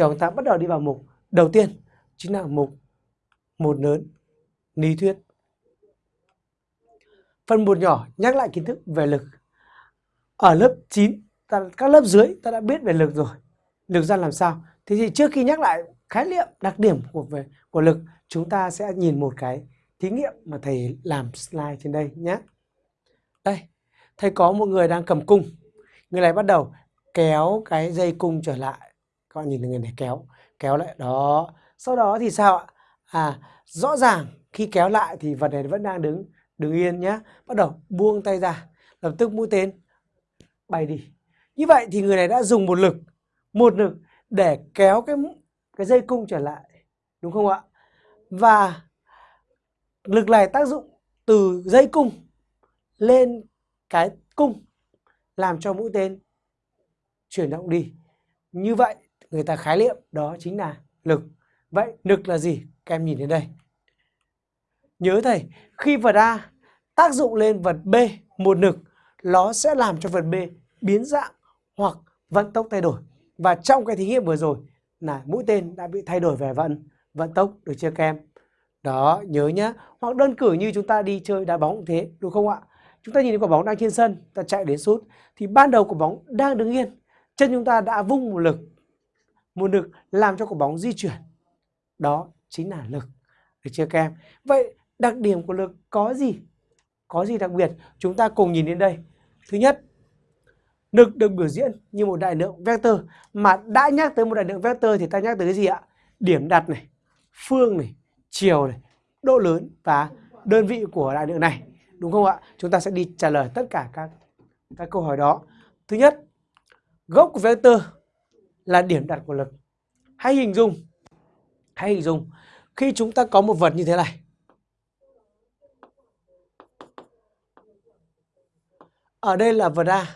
trò chúng ta bắt đầu đi vào mục đầu tiên chính là mục một lớn lý thuyết. Phần một nhỏ nhắc lại kiến thức về lực. Ở lớp 9, ta, các lớp dưới ta đã biết về lực rồi. Lực ra làm sao? Thế thì trước khi nhắc lại khái niệm đặc điểm của về của lực, chúng ta sẽ nhìn một cái thí nghiệm mà thầy làm slide trên đây nhé. Đây, thầy có một người đang cầm cung. Người này bắt đầu kéo cái dây cung trở lại. Các bạn nhìn thấy người này kéo, kéo lại đó. Sau đó thì sao ạ? À, rõ ràng khi kéo lại thì vật này vẫn đang đứng đứng yên nhá Bắt đầu buông tay ra, lập tức mũi tên bay đi. Như vậy thì người này đã dùng một lực, một lực để kéo cái cái dây cung trở lại, đúng không ạ? Và lực này tác dụng từ dây cung lên cái cung làm cho mũi tên chuyển động đi. Như vậy người ta khái niệm đó chính là lực. Vậy lực là gì? Các em nhìn đến đây. Nhớ thầy, khi vật A tác dụng lên vật B một lực, nó sẽ làm cho vật B biến dạng hoặc vận tốc thay đổi. Và trong cái thí nghiệm vừa rồi là mũi tên đã bị thay đổi về vận vận tốc được chưa các em? Đó, nhớ nhá. Hoặc đơn cử như chúng ta đi chơi đá bóng cũng thế, đúng không ạ? Chúng ta nhìn thấy quả bóng đang trên sân, ta chạy đến sút thì ban đầu quả bóng đang đứng yên, chân chúng ta đã vung một lực, nguồn lực làm cho quả bóng di chuyển. Đó chính là lực. Được chưa các em? Vậy đặc điểm của lực có gì? Có gì đặc biệt? Chúng ta cùng nhìn đến đây. Thứ nhất, lực được biểu diễn như một đại lượng vector mà đã nhắc tới một đại lượng vector thì ta nhắc tới cái gì ạ? Điểm đặt này, phương này, chiều này, độ lớn và đơn vị của đại lượng này. Đúng không ạ? Chúng ta sẽ đi trả lời tất cả các các câu hỏi đó. Thứ nhất, gốc của vector là điểm đặt của lực. Hãy hình dung, hãy hình dung khi chúng ta có một vật như thế này. Ở đây là vật A.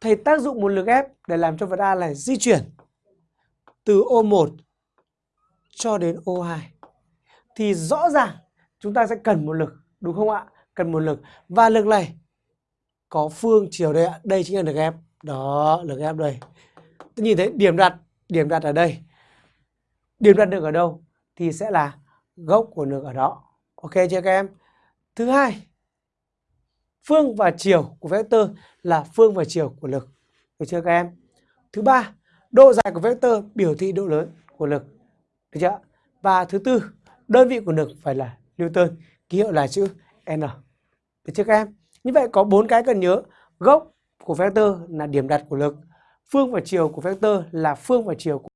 Thầy tác dụng một lực ép để làm cho vật A này di chuyển từ O1 cho đến O2. Thì rõ ràng chúng ta sẽ cần một lực, đúng không ạ? Cần một lực. Và lực này có phương chiều đây ạ. Đây chính là lực ép. Đó, lực ép đây. Tôi nhìn thấy điểm đặt, điểm đặt ở đây. Điểm đặt được ở đâu? Thì sẽ là gốc của lực ở đó. Ok chưa các em? Thứ hai, phương và chiều của vector là phương và chiều của lực. Được chưa các em? Thứ ba, độ dài của vector biểu thị độ lớn của lực. Được chưa? Và thứ tư, đơn vị của lực phải là Newton, ký hiệu là chữ N. Được chưa các em? Như vậy có bốn cái cần nhớ. Gốc của vector là điểm đặt của lực. Phương và chiều của vector là phương và chiều của